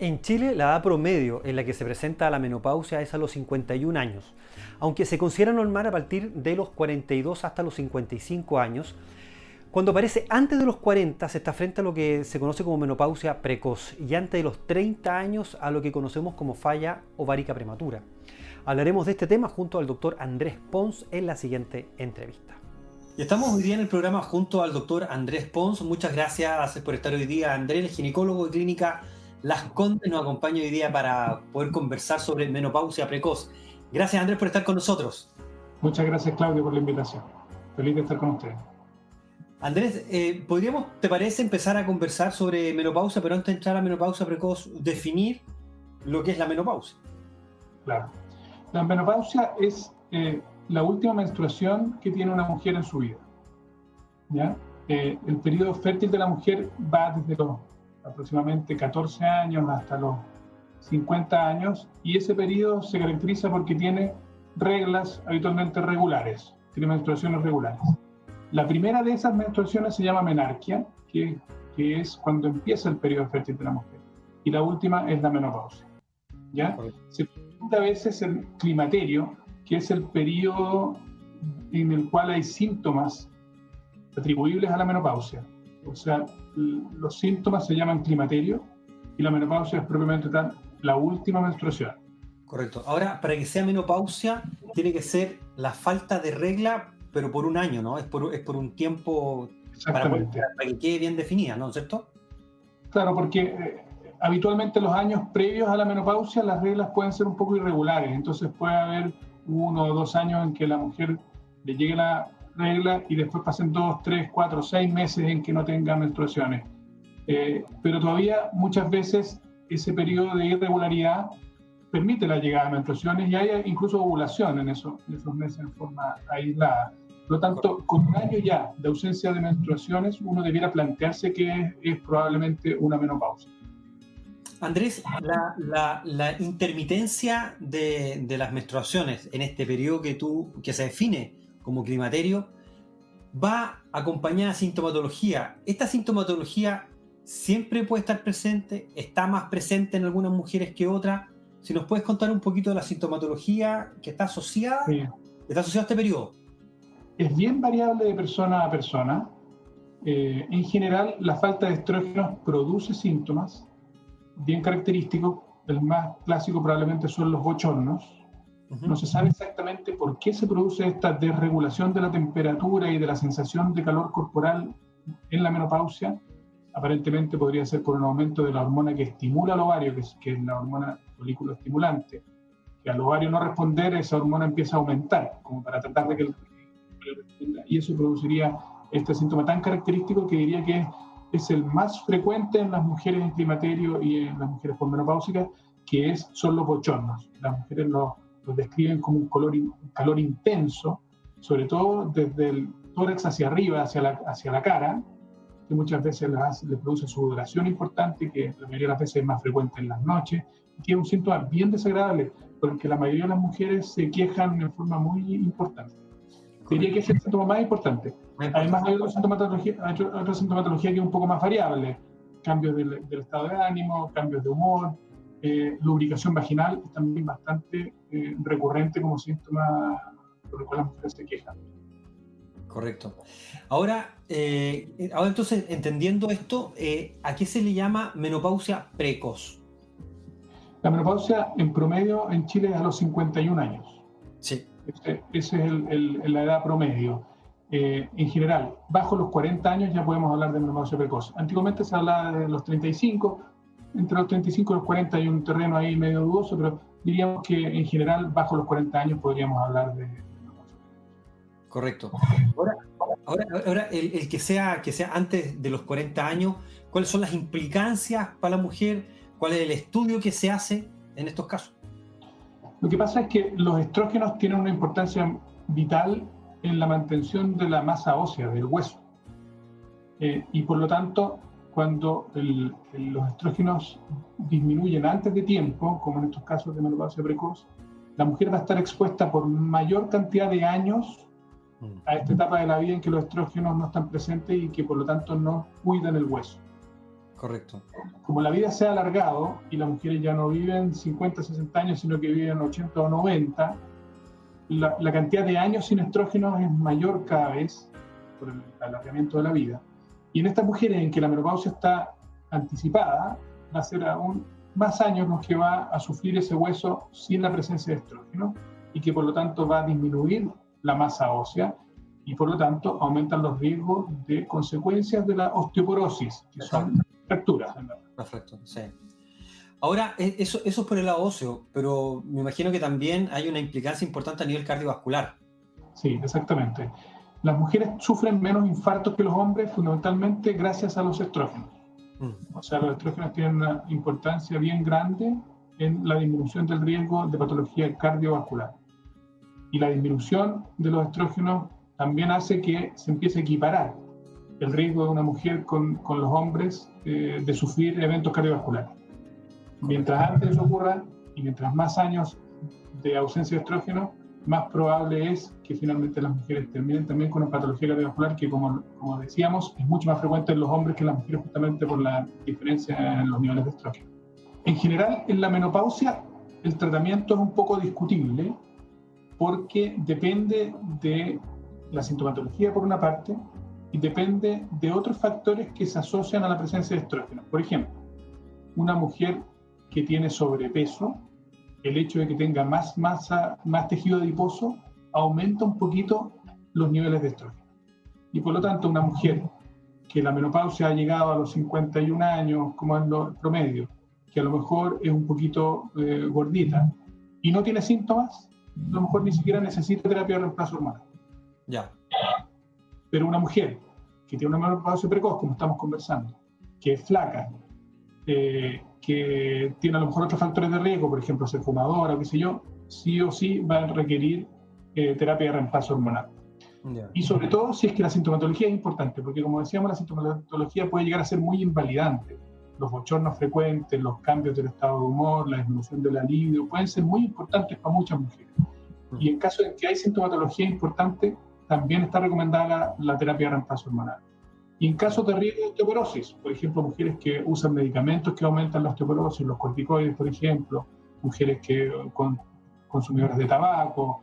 En Chile, la edad promedio en la que se presenta la menopausia es a los 51 años, aunque se considera normal a partir de los 42 hasta los 55 años. Cuando aparece antes de los 40 se está frente a lo que se conoce como menopausia precoz y antes de los 30 años a lo que conocemos como falla ovárica prematura. Hablaremos de este tema junto al doctor Andrés Pons en la siguiente entrevista. Y estamos hoy día en el programa junto al doctor Andrés Pons. Muchas gracias por estar hoy día, Andrés, ginecólogo de clínica las Condes nos acompaña hoy día para poder conversar sobre menopausia precoz. Gracias Andrés por estar con nosotros. Muchas gracias Claudio por la invitación. Feliz de estar con ustedes. Andrés, eh, ¿podríamos, te parece, empezar a conversar sobre menopausia, pero antes de entrar a menopausia precoz, definir lo que es la menopausia? Claro. La menopausia es eh, la última menstruación que tiene una mujer en su vida. ¿ya? Eh, el periodo fértil de la mujer va desde los aproximadamente 14 años hasta los 50 años, y ese periodo se caracteriza porque tiene reglas habitualmente regulares, tiene menstruaciones regulares. La primera de esas menstruaciones se llama menarquia, que, que es cuando empieza el periodo fértil de la mujer, y la última es la menopausia. ¿ya? Se presenta a veces el climaterio, que es el periodo en el cual hay síntomas atribuibles a la menopausia. O sea, los síntomas se llaman climaterio y la menopausia es propiamente tal la última menstruación. Correcto. Ahora, para que sea menopausia, tiene que ser la falta de regla, pero por un año, ¿no? Es por, es por un tiempo para, que quede bien definida, ¿no es cierto? Claro, porque eh, habitualmente los años previos a la menopausia las reglas pueden ser un poco irregulares, entonces puede haber uno o dos años en que la mujer le llegue la regla y después pasen dos, tres, cuatro, seis meses en que no tenga menstruaciones. Eh, pero todavía muchas veces ese periodo de irregularidad permite la llegada de menstruaciones y hay incluso ovulación en, eso, en esos meses en forma aislada. Por lo tanto, con un año ya de ausencia de menstruaciones, uno debiera plantearse que es, probablemente una menopausia. Andrés, la, la, intermitencia de, de, las menstruaciones en este periodo que, tú, que se define como climaterio, va acompañada de sintomatología. Esta sintomatología siempre puede estar presente, está más presente en algunas mujeres que otras. Si nos puedes contar un poquito de la sintomatología que está asociada, está asociada a este periodo. Es bien variable de persona a persona. Eh, en general, la falta de estrógenos produce síntomas bien característicos. El más clásico probablemente son los bochornos, no se sabe exactamente por qué se produce esta desregulación de la temperatura y de la sensación de calor corporal en la menopausia. Aparentemente podría ser por un aumento de la hormona que estimula al ovario, que es, que es la hormona folículo estimulante. Que al ovario no responder, esa hormona empieza a aumentar, como para tratar de que el, y eso produciría este síntoma tan característico que diría que es el más frecuente en las mujeres en climaterio y en las mujeres menopáusicas, que es, son los bochornos. Las mujeres los lo describen como un, color, calor intenso, sobre todo desde el tórax hacia arriba, hacia la, hacia la cara, que muchas veces le produce sudoración importante, que la mayoría de las veces es más frecuente en las noches, y que es un síntoma bien desagradable, porque la mayoría de las mujeres se quejan de forma muy importante. Diría que es el síntoma más importante. Además, hay otra sintomatología, otra sintomatología que es un poco más variable: cambios del, del estado de ánimo, cambios de humor, eh, lubricación vaginal es también bastante eh, recurrente como síntoma por el cual las mujeres se quejan. Correcto. Ahora, eh, ahora entonces, entendiendo esto, ¿a qué se le llama menopausia precoz? La menopausia en promedio en Chile es a los 51 años. Sí. Esa es el, la edad promedio. en general, bajo los 40 años ya podemos hablar de menopausia precoz. Antiguamente se hablaba de los 35, entre los 35 y los 40 hay un terreno ahí medio dudoso, pero diríamos que en general bajo los 40 años podríamos hablar de... Correcto. Ahora, ahora, el, que, sea, que sea antes de los 40 años, ¿cuáles son las implicancias para la mujer? ¿Cuál es el estudio que se hace en estos casos? Lo que pasa es que los estrógenos tienen una importancia vital en la mantención de la masa ósea, del hueso. Eh, y por lo tanto, cuando los estrógenos disminuyen antes de tiempo, como en estos casos de menopausia precoz, la mujer va a estar expuesta por mayor cantidad de años a esta etapa de la vida en que los estrógenos no están presentes y que por lo tanto no cuidan el hueso. Correcto. Como la vida se ha alargado y las mujeres ya no viven 50, 60 años, sino que viven 80 o 90, la, la cantidad de años sin estrógenos es mayor cada vez por el alargamiento de la vida. Y en estas mujeres en que la menopausia está anticipada, va a ser aún más años los que va a sufrir ese hueso sin la presencia de estrógeno y que por lo tanto va a disminuir la masa ósea y por lo tanto aumentan los riesgos de consecuencias de la osteoporosis, que son fracturas. Perfecto, sí. Ahora, e, eso, eso es por el lado óseo, pero me imagino que también hay una implicancia importante a nivel cardiovascular. Sí, exactamente. Las mujeres sufren menos infartos que los hombres fundamentalmente gracias a los estrógenos. Mm. O sea, los estrógenos tienen una importancia bien grande en la disminución del riesgo de patología cardiovascular. Y la disminución de los estrógenos también hace que se empiece a equiparar el riesgo de una mujer con, con los hombres eh, de sufrir eventos cardiovasculares. Mientras antes eso ocurra y mientras más años de ausencia de estrógeno, más probable es que finalmente las mujeres terminen también con una patología cardiovascular que, como, como decíamos, es mucho más frecuente en los hombres que en las mujeres justamente por la diferencia en los niveles de estrógeno. En general, en la menopausia, el tratamiento es un poco discutible porque depende de la sintomatología por una parte y depende de otros factores que se asocian a la presencia de estrógeno. Por ejemplo, una mujer que tiene sobrepeso el hecho de que tenga más masa, más tejido adiposo, aumenta un poquito los niveles de estrógeno. Y por lo tanto, una mujer que la menopausia ha llegado a los 51 años, como es lo promedio, que a lo mejor es un poquito eh, gordita y no tiene síntomas, a lo mejor ni siquiera necesita terapia de reemplazo hormonal. Ya. Pero una mujer que tiene una menopausia precoz, como estamos conversando, que es flaca, eh, que tiene a lo mejor otros factores de riesgo, por ejemplo, ser fumadora o qué sé yo, sí o sí va a requerir eh, terapia de reemplazo hormonal. Y sobre todo si es que la sintomatología es importante, porque como decíamos, la sintomatología puede llegar a ser muy invalidante. Los bochornos frecuentes, los cambios del estado de humor, la disminución del alivio, pueden ser muy importantes para muchas mujeres. Y en caso de que hay sintomatología importante, también está recomendada la terapia de reemplazo hormonal. Y en casos de riesgo de osteoporosis, por ejemplo, mujeres que usan medicamentos que aumentan la osteoporosis, los corticoides, por ejemplo, mujeres que con consumidoras de tabaco,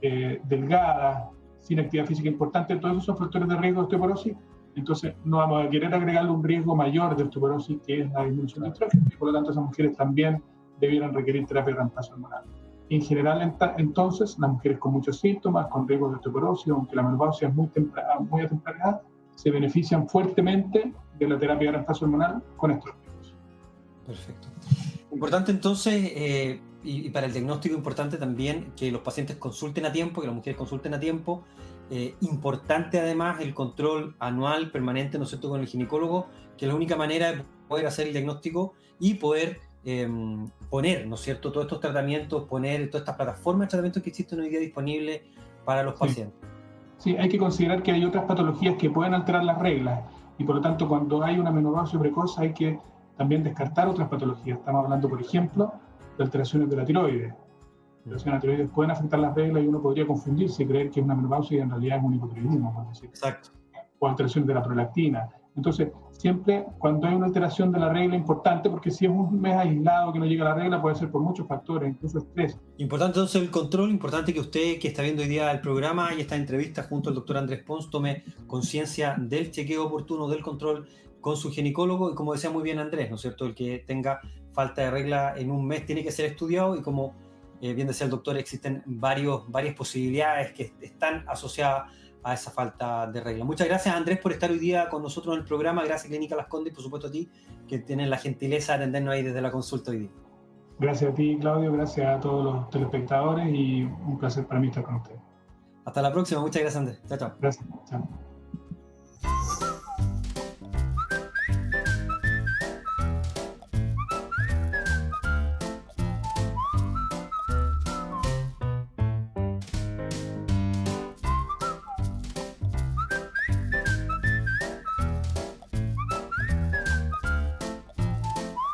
eh, delgadas, sin actividad física importante, todos esos son factores de riesgo de osteoporosis. Entonces, no vamos a querer agregarle un riesgo mayor de osteoporosis, que es la disminución de estrógeno, y por lo tanto esas mujeres también debieran requerir terapia de reemplazo hormonal. En general, entonces, las mujeres con muchos síntomas, con riesgo de osteoporosis, aunque la menopausia es muy, muy a temprana edad, se benefician fuertemente de la terapia de reemplazo hormonal con estrógenos. Perfecto. Importante entonces, eh, y, para el diagnóstico importante también que los pacientes consulten a tiempo, que las mujeres consulten a tiempo. Eh, importante además el control anual permanente, ¿no es cierto?, con el ginecólogo, que es la única manera de poder hacer el diagnóstico y poder em, poner, ¿no es cierto?, todos estos tratamientos, poner todas estas plataformas de tratamientos que existen hoy día disponibles para los pacientes. Sí, hay que considerar que hay otras patologías que pueden alterar las reglas y por lo tanto cuando hay una menopausia precoz hay que también descartar otras patologías. Estamos hablando, por ejemplo, de alteraciones de la tiroides. Alteraciones de la tiroides pueden afectar las reglas y uno podría confundirse y creer que es una menopausia y en realidad es un hipotiroidismo, por decir. Exacto. O alteraciones de la prolactina. Entonces, siempre cuando hay una alteración de la regla importante, porque si es un mes aislado que no llega a la regla, puede ser por muchos factores, incluso estrés. Importante entonces el control, importante que usted que está viendo hoy día el programa y esta entrevista junto al doctor Andrés Pons tome conciencia del chequeo oportuno, del control con su ginecólogo y como decía muy bien Andrés, ¿no es cierto? El que tenga falta de regla en un mes tiene que ser estudiado y como eh, bien decía el doctor, existen varios, varias posibilidades que están asociadas a esa falta de regla. Muchas gracias Andrés por estar hoy día con nosotros en el programa, gracias Clínica Las Condes y por supuesto a ti que tienes la gentileza de atendernos ahí desde la consulta hoy día. Gracias a ti Claudio, gracias a todos los telespectadores y un placer para mí estar con ustedes. Hasta la próxima, muchas gracias Andrés. Chao, chao. Gracias, chao.